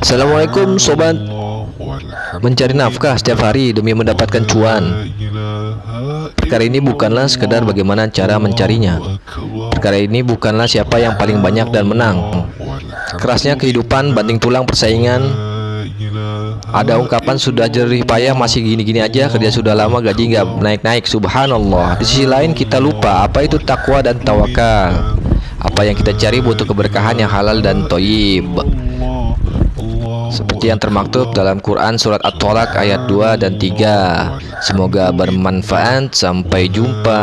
Assalamualaikum sobat. Mencari nafkah setiap hari demi mendapatkan cuan. Perkara ini bukanlah sekedar bagaimana cara mencarinya. Perkara ini bukanlah siapa yang paling banyak dan menang. Kerasnya kehidupan banting tulang persaingan. Ada ungkapan sudah jerih payah masih gini-gini aja Kerja sudah lama gaji nggak naik-naik. Subhanallah. Di sisi lain kita lupa apa itu takwa dan tawakal. Apa yang kita cari butuh keberkahan yang halal dan toyib seperti yang termaktub dalam Quran Surat At-Tolak ayat 2 dan 3 Semoga bermanfaat. Sampai jumpa.